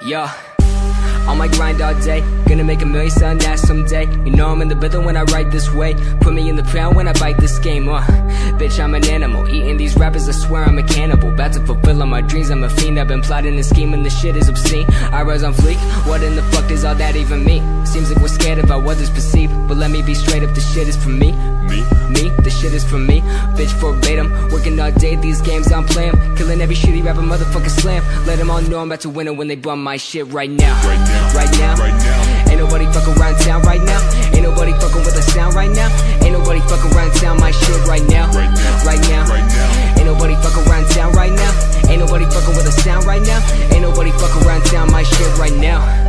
Yeah. On my grind all day, gonna make a million selling that someday. You know I'm in the building when I write this way. Put me in the pound when I bite this game. Uh, bitch, I'm an animal. Eating these rappers, I swear I'm a cannibal. About to fulfill all my dreams, I'm a fiend. I've been plotting and scheming, this shit is obscene. I rise on fleek, what in the fuck does all that even mean? Seems like we're scared of how others perceive. But let me be straight up, this shit is for me. Me? Me, this shit is for me. Bitch, verbatim. Working all day, these games I'm playing. Killing every shitty rapper, motherfucker slam. Let them all know I'm about to win it when they bum my shit right now. Right now. Right now. Ain't nobody fucking around town right now. Ain't nobody fucking with the sound right now. Ain't nobody fucking around town my shit right now. Right now. Ain't nobody fucking around town right now. Ain't nobody fucking with the sound right now. Ain't nobody fucking around town my shit right now.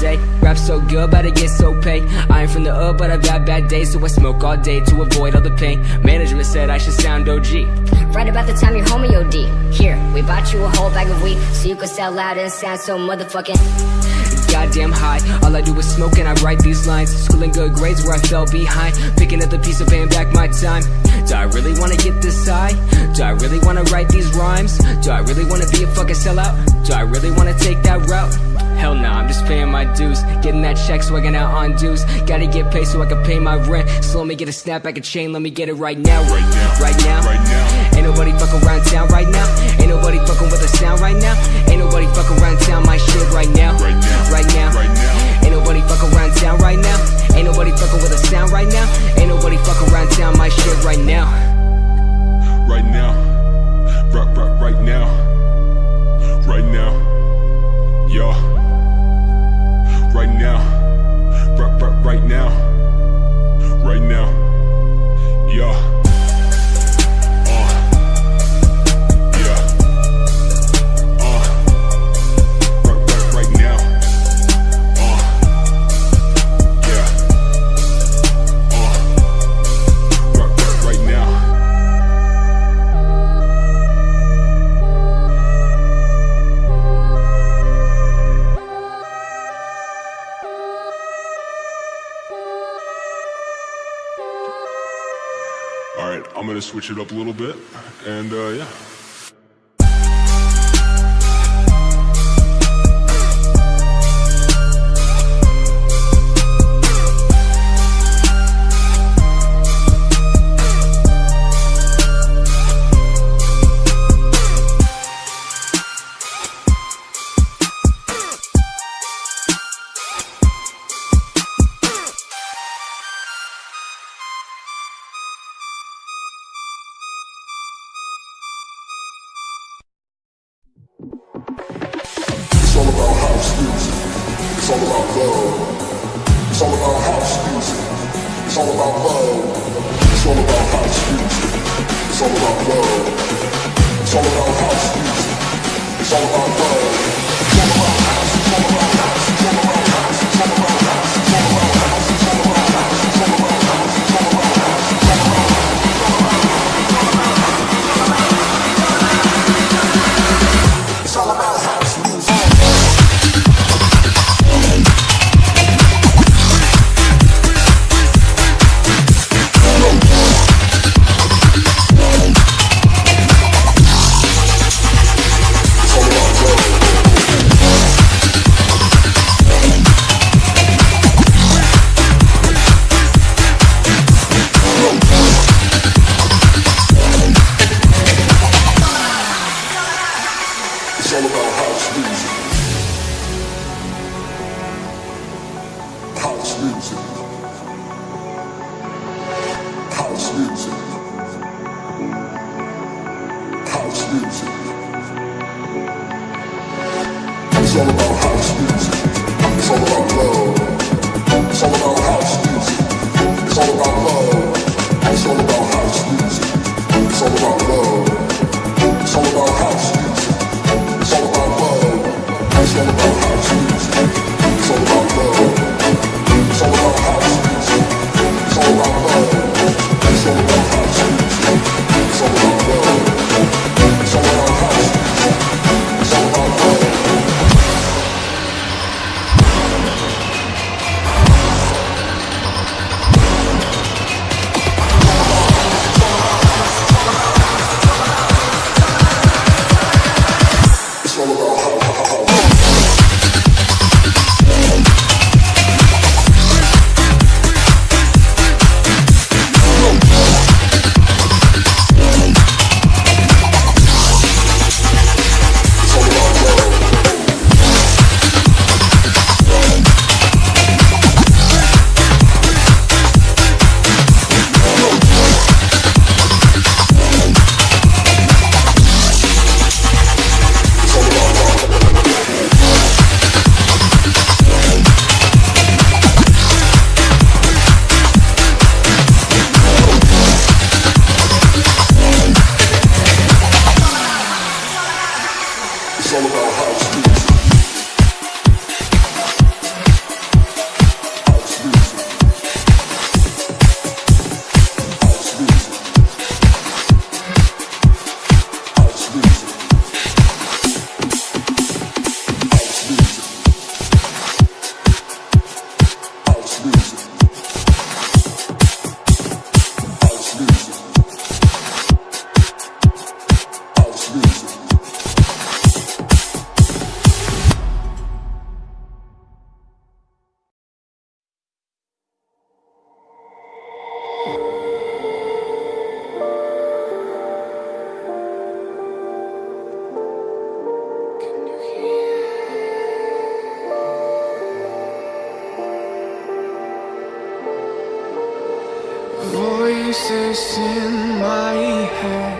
Day, rap so good, but I get so paid. I ain't from the up, but I've had bad days, so I smoke all day to avoid all the pain. Management said I should sound OG. Right about the time your homie OD. Here, we bought you a whole bag of weed so you could sell out and sound so motherfucking. Goddamn high, all I do is smoke and I write these lines. Schooling good grades where I fell behind. Picking up the piece of paying back my time. Do I really wanna get this high? Do I really wanna write these rhymes? Do I really wanna be a fucking sellout? Do I really wanna take that route? Hell nah, I'm just paying my dues. Getting that check, swagging out on dues. Gotta get paid so I can pay my rent. So let me get a snapback, a chain, let me get it right now. Right now. Right now. Right now. Ain't nobody fucking around town right now. Ain't nobody fucking with the sound right now. Ain't nobody fucking around town my shit right now. Right now. Right now. Right now. Ain't nobody fucking around town right now. Ain't nobody fucking with the sound right now. Ain't nobody fucking around town my shit right now. Right now. Right, right, right now. Right now. Yeah. Right now. Right, right, right now. Right now. Yeah. I'm gonna switch it up a little bit, and uh, yeah. It's all about love. It's all about house music. It's all about love. It's all about house music. It's all about love. It's all about house music. It's all about love. 一起奔 It's all about house music. voices in my head.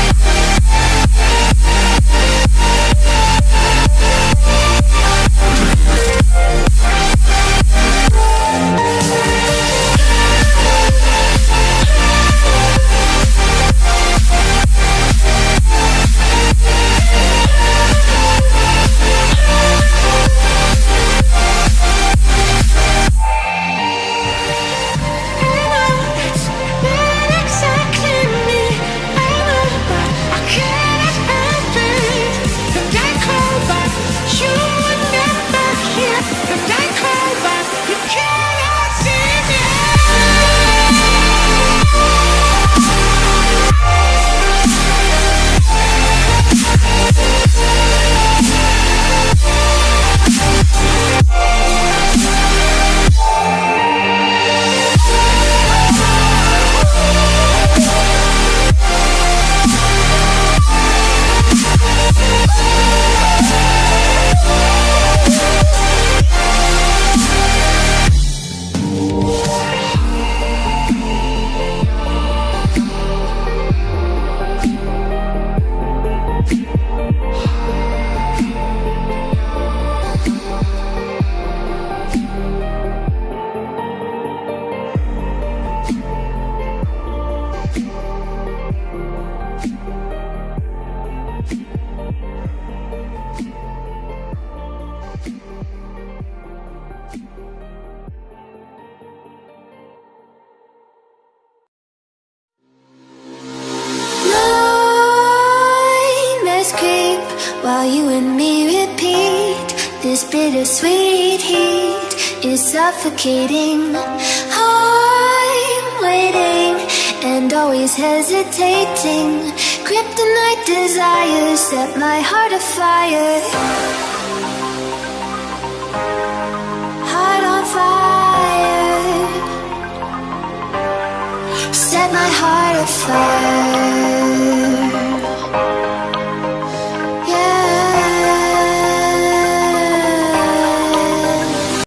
This bittersweet heat is suffocating. I'm waiting and always hesitating. Kryptonite desires set my heart afire. Heart on fire. Set my heart afire.